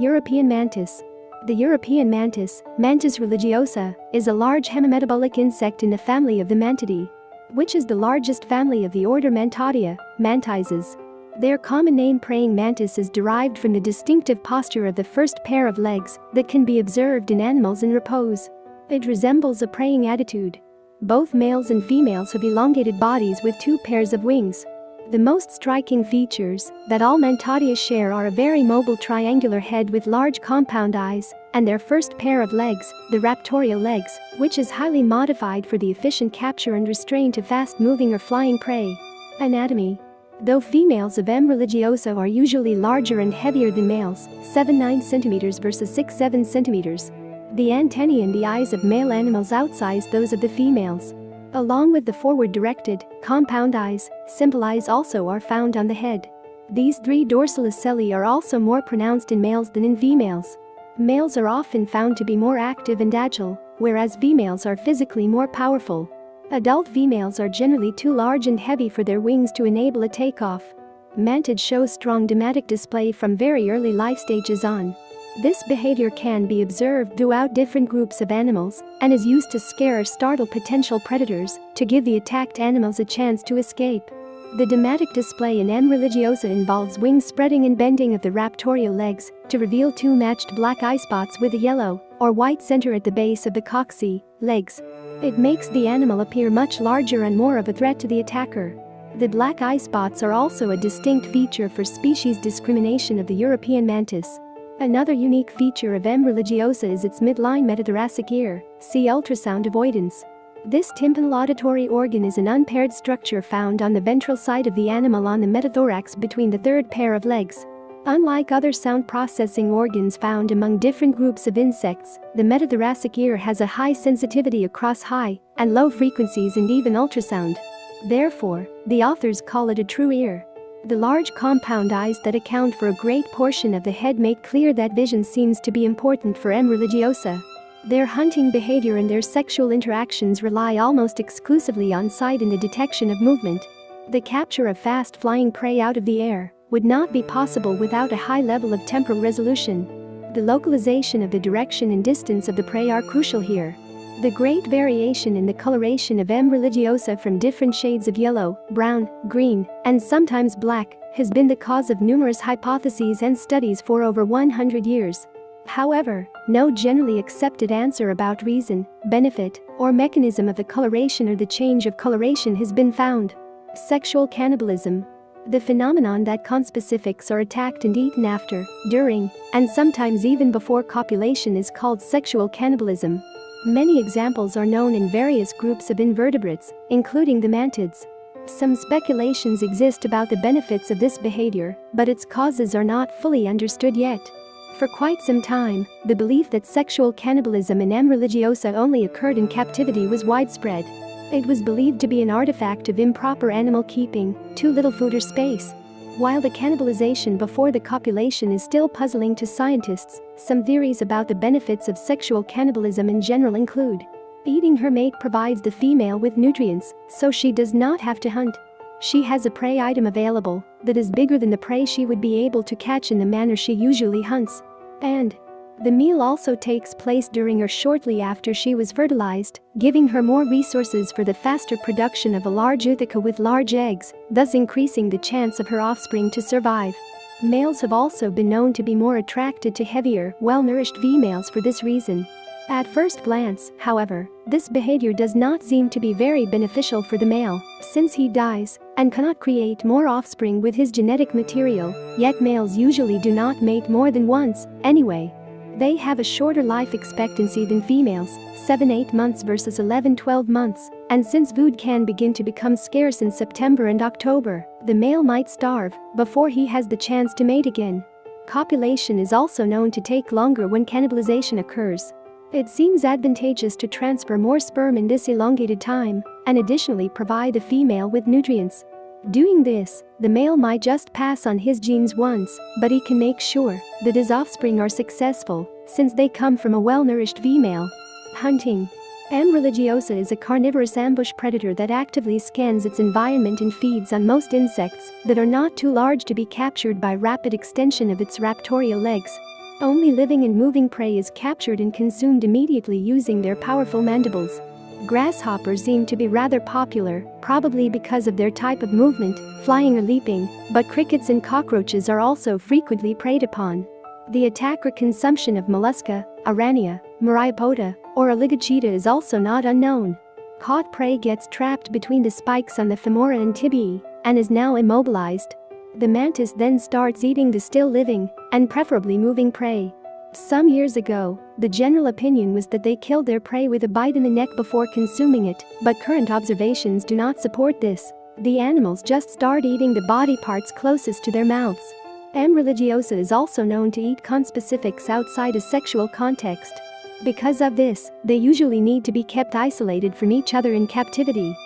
European mantis. The European mantis, Mantis religiosa, is a large hemimetabolic insect in the family of the Mantidae, which is the largest family of the order Mantodea, mantises. Their common name praying mantis is derived from the distinctive posture of the first pair of legs that can be observed in animals in repose. It resembles a praying attitude. Both males and females have elongated bodies with two pairs of wings. The most striking features that all Mantodea share are a very mobile triangular head with large compound eyes and their first pair of legs, the raptorial legs, which is highly modified for the efficient capture and restraint of fast-moving or flying prey. Anatomy Though females of M. religiosa are usually larger and heavier than males, 7-9 cm versus 6-7 cm, the antennae and the eyes of male animals outsize those of the females. Along with the forward-directed, compound eyes, simple eyes also are found on the head. These three dorsal ocelli are also more pronounced in males than in females. Males are often found to be more active and agile, whereas females are physically more powerful. Adult females are generally too large and heavy for their wings to enable a takeoff. Mantids shows strong deimatic display from very early life stages on. This behavior can be observed throughout different groups of animals and is used to scare or startle potential predators to give the attacked animals a chance to escape. The deimatic display in M. religiosa involves wing spreading and bending of the raptorial legs to reveal two matched black eye spots with a yellow or white center at the base of the coxae, legs. It makes the animal appear much larger and more of a threat to the attacker. The black eye spots are also a distinct feature for species discrimination of the European mantis. Another unique feature of M. religiosa is its midline metathoracic ear, see ultrasound avoidance. This tympanal auditory organ is an unpaired structure found on the ventral side of the animal on the metathorax between the third pair of legs. Unlike other sound processing organs found among different groups of insects, the metathoracic ear has a high sensitivity across high and low frequencies and even ultrasound. Therefore, the authors call it a true ear. The large compound eyes that account for a great portion of the head make clear that vision seems to be important for M. religiosa. Their hunting behavior and their sexual interactions rely almost exclusively on sight and the detection of movement. The capture of fast-flying prey out of the air would not be possible without a high level of temporal resolution. The localization of the direction and distance of the prey are crucial here. The great variation in the coloration of M. religiosa from different shades of yellow, brown, green, and sometimes black has been the cause of numerous hypotheses and studies for over 100 years. However, no generally accepted answer about reason, benefit, or mechanism of the coloration or the change of coloration has been found. Sexual cannibalism the phenomenon that conspecifics are attacked and eaten after, during, and sometimes even before copulation is called sexual cannibalism. Many examples are known in various groups of invertebrates, including the mantids. Some speculations exist about the benefits of this behavior, but its causes are not fully understood yet. For quite some time, the belief that sexual cannibalism in M. religiosa only occurred in captivity was widespread. It was believed to be an artifact of improper animal keeping, too little food or space. While the cannibalization before the copulation is still puzzling to scientists, some theories about the benefits of sexual cannibalism in general include Eating her mate provides the female with nutrients, so she does not have to hunt. She has a prey item available that is bigger than the prey she would be able to catch in the manner she usually hunts. And the meal also takes place during or shortly after she was fertilized, giving her more resources for the faster production of a large ootheca with large eggs, thus increasing the chance of her offspring to survive. Males have also been known to be more attracted to heavier, well-nourished females for this reason. At first glance, however, this behavior does not seem to be very beneficial for the male, since he dies and cannot create more offspring with his genetic material, yet males usually do not mate more than once, anyway. They have a shorter life expectancy than females, 7-8 months versus 11-12 months, and since food can begin to become scarce in September and October, the male might starve before he has the chance to mate again. Copulation is also known to take longer when cannibalization occurs. It seems advantageous to transfer more sperm in this elongated time and additionally provide the female with nutrients. Doing this, the male might just pass on his genes once, but he can make sure that his offspring are successful, since they come from a well-nourished female. Hunting M. religiosa is a carnivorous ambush predator that actively scans its environment and feeds on most insects that are not too large to be captured by rapid extension of its raptorial legs. Only living and moving prey is captured and consumed immediately using their powerful mandibles. Grasshoppers seem to be rather popular, probably because of their type of movement, flying or leaping, but crickets and cockroaches are also frequently preyed upon. The attack or consumption of mollusca, araneae, myriapoda, or oligochaeta is also not unknown. Caught prey gets trapped between the spikes on the femora and tibiae and is now immobilized. The mantis then starts eating the still living and preferably moving prey. Some years ago, the general opinion was that they killed their prey with a bite in the neck before consuming it, but current observations do not support this. The animals just start eating the body parts closest to their mouths. M. religiosa is also known to eat conspecifics outside a sexual context. Because of this, they usually need to be kept isolated from each other in captivity.